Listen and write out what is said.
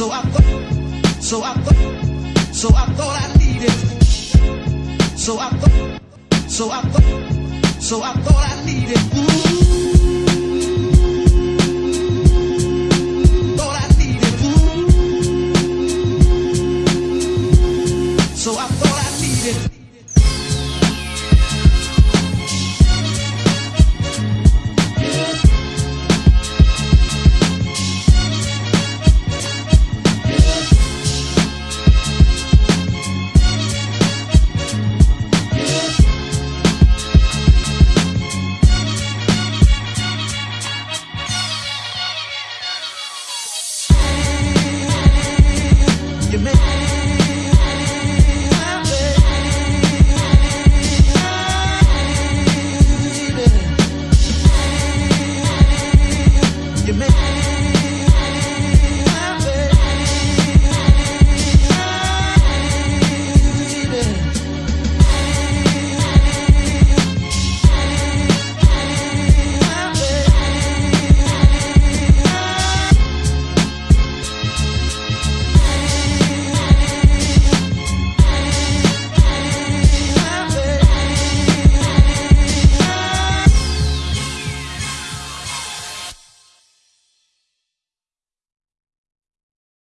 So I thought, so I thought, so I thought I needed. So I thought, so I thought, so I thought I needed. Mm -hmm.